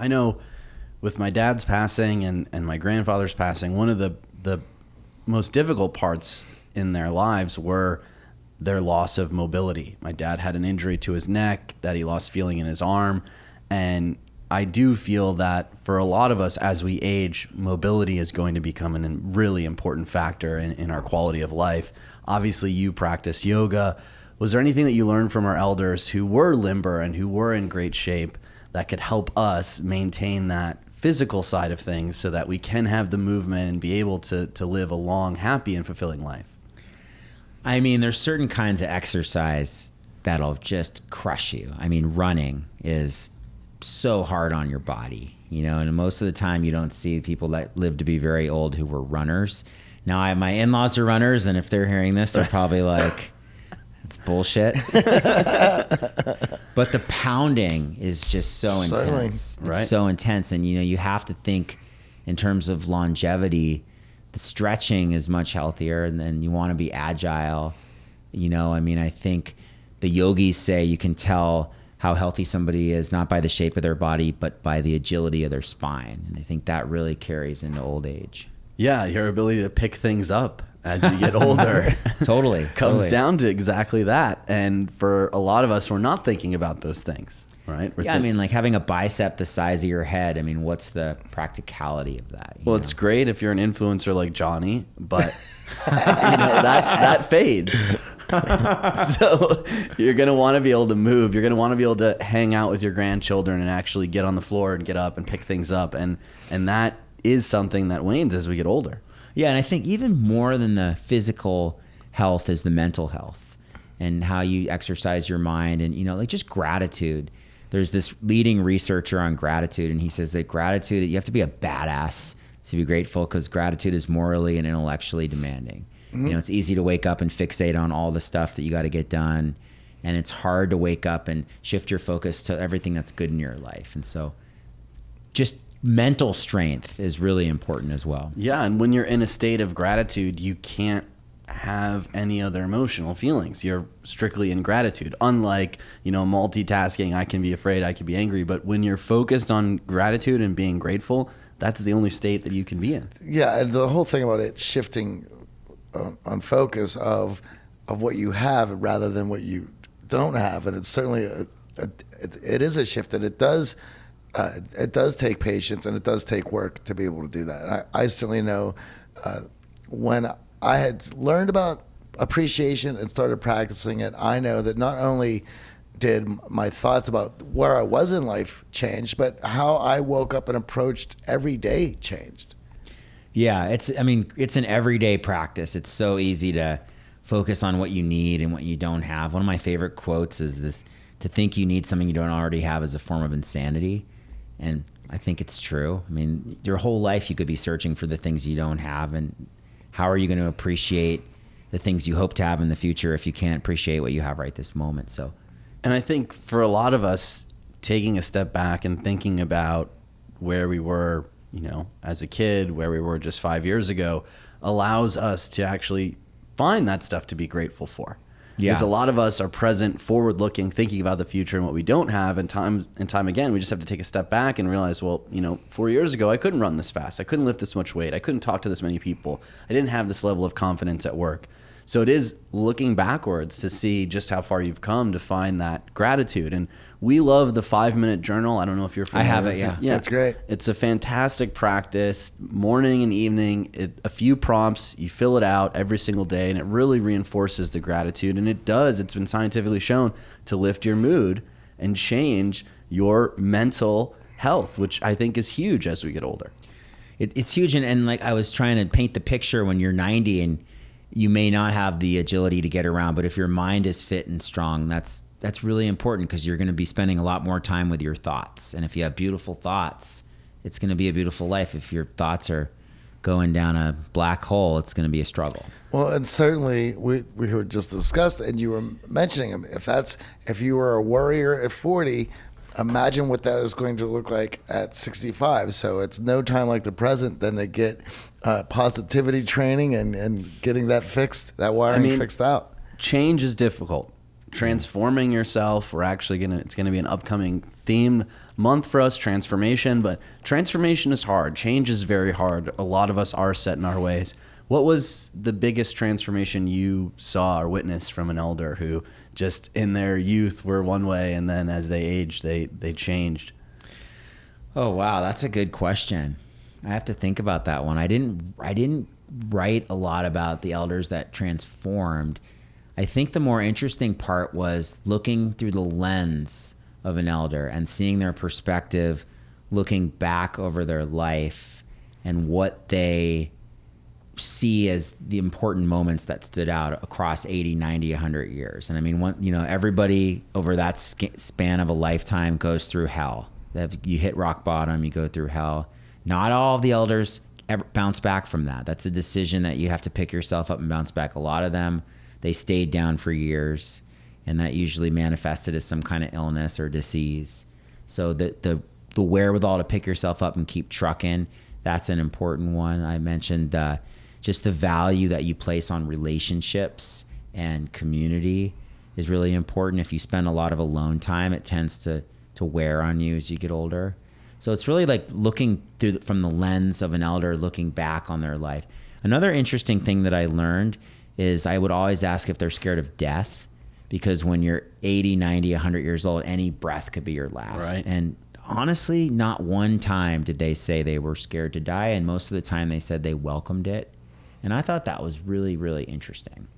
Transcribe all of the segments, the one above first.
I know with my dad's passing and, and my grandfather's passing, one of the, the most difficult parts in their lives were their loss of mobility. My dad had an injury to his neck that he lost feeling in his arm. And I do feel that for a lot of us, as we age, mobility is going to become a really important factor in, in our quality of life. Obviously, you practice yoga. Was there anything that you learned from our elders who were limber and who were in great shape that could help us maintain that physical side of things so that we can have the movement and be able to, to live a long, happy, and fulfilling life? I mean, there's certain kinds of exercise that'll just crush you. I mean, running is so hard on your body, you know, and most of the time you don't see people that live to be very old who were runners. Now, I, have my in laws are runners, and if they're hearing this, they're probably like, it's bullshit. but the pounding is just so Certainly. intense. It's Right. so intense. And, you know, you have to think in terms of longevity, the stretching is much healthier, and then you want to be agile. You know, I mean, I think the yogis say you can tell how healthy somebody is not by the shape of their body, but by the agility of their spine. And I think that really carries into old age. Yeah, your ability to pick things up as you get older Totally. comes totally. down to exactly that. And for a lot of us, we're not thinking about those things, right? We're Yeah, I mean, like having a bicep the size of your head. I mean, what's the practicality of that? well, know? it's great if you're an influencer like Johnny, but you know that that fades. so you're gonna want to be able to move. You're gonna want to be able to hang out with your grandchildren and actually get on the floor and get up and pick things up, and and that is something that wanes as we get older. Yeah, and I think even more than the physical health is the mental health and how you exercise your mind and you know, like just gratitude. There's this leading researcher on gratitude and he says that gratitude you have to be a badass to be grateful cuz gratitude is morally and intellectually demanding. You mm-hmm. know, it's easy to wake up and fixate on all the stuff that you got to get done and it's hard to wake up and shift your focus to everything that's good in your life. And so just mental strength is really important as well. Yeah, and when you're in a state of gratitude, you can't have any other emotional feelings. You're strictly in gratitude. Unlike, you know, multitasking, I can be afraid, I can be angry, but when you're focused on gratitude and being grateful, that's the only state that you can be in. Yeah, and the whole thing about it shifting on, on focus of of what you have rather than what you don't have, and it's certainly a, a, it, it is a shift, and it does uh, it does take patience and it does take work to be able to do that. And I, I certainly know uh, when I had learned about appreciation and started practicing it, I know that not only did my thoughts about where I was in life change, but how I woke up and approached every day changed. Yeah, it's I mean, it's an everyday practice. It's so easy to focus on what you need and what you don't have. One of my favorite quotes is this to think you need something you don't already have is a form of insanity. And I think it's true. I mean, your whole life you could be searching for the things you don't have and how are you going to appreciate the things you hope to have in the future if you can't appreciate what you have right this moment? So, And I think for a lot of us, taking a step back and thinking about where we were, you know, as a kid, where we were just five years ago, allows us to actually find that stuff to be grateful for. Yeah. Because a lot of us are present, forward looking, thinking about the future and what we don't have. And time and time again, we just have to take a step back and realize, well, you know, four years ago, I couldn't run this fast. I couldn't lift this much weight. I couldn't talk to this many people. I didn't have this level of confidence at work. So it is looking backwards to see just how far you've come to find that gratitude. And we love the five minute journal. I don't know if you're familiar. have it, yeah. Yeah. That's great. It's a fantastic practice, morning and evening. It, a few prompts, you fill it out every single day, and it really reinforces the gratitude. And it does, it's been scientifically shown to lift your mood and change your mental health, which I think is huge as we get older. it, it's huge and, and like i was trying to paint the picture when you're 90 and you may not have the agility to get around but if your mind is fit and strong that's that's really important because you're going to be spending a lot more time with your thoughts. And if you have beautiful thoughts it's going to be a beautiful life. If your thoughts are going down a black hole it's going to be a struggle. Well, and certainly we we were just discussed, and you were mentioning. If that's if you were a warrior at forty, imagine what that is going to look like at sixty-five. So it's no time like the present than to get uh, positivity training and and getting that fixed, that wiring mean- fixed out. change is difficult. Transforming yourself, we're actually gonna it's gonna be an upcoming theme month for us, transformation, but transformation is hard. Change is very hard. A lot of us are set in our ways. What was the biggest transformation you saw or witnessed from an elder who just in their youth were one way and then as they aged they they changed? Oh wow, that's a good question. I have to think about that one. I didn't I didn't write a lot about the elders that transformed. I think the more interesting part was looking through the lens of an elder and seeing their perspective, looking back over their life and what they see as the important moments that stood out across 80 90 100 years. And i mean one you know everybody over that span of a lifetime goes through hell. You hit rock bottom you go through hell. Not all of the elders ever bounce back from that. That's a decision that you have to pick yourself up and bounce back. A lot of them they stayed down for years and that usually manifested as some kind of illness or disease. So the the the wherewithal to pick yourself up and keep trucking, that's an important one. I mentioned uh, just the value that you place on relationships and community is really important. If you spend a lot of alone time, it tends to to wear on you as you get older. So it's really like looking through the, from the lens of an elder, looking back on their life. Another interesting thing that I learned is I would always ask if they're scared of death because when you're 80, 90, 100 years old, any breath could be your last. Right. And honestly, not one time did they say they were scared to die. And most of the time they said they welcomed it. And I thought that was really, really interesting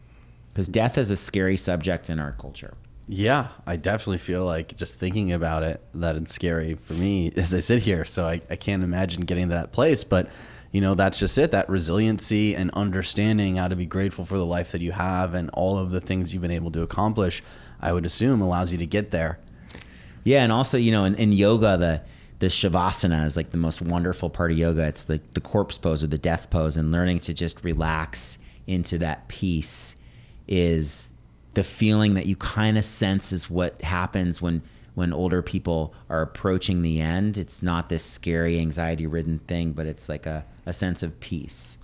because death is a scary subject in our culture. Yeah, I definitely feel like just thinking about it that it's scary for me as I sit here. So I, I can't imagine getting to that place. But you know, that's just it. That resiliency and understanding how to be grateful for the life that you have and all of the things you've been able to accomplish, I would assume allows you to get there. Yeah, and also, you know, in, in yoga, the the shavasana is like the most wonderful part of yoga. It's the the corpse pose or the death pose, and learning to just relax into that peace is the feeling that you kind of sense is what happens when when older people are approaching the end. It's not this scary, anxiety ridden thing, but it's like a, a sense of peace.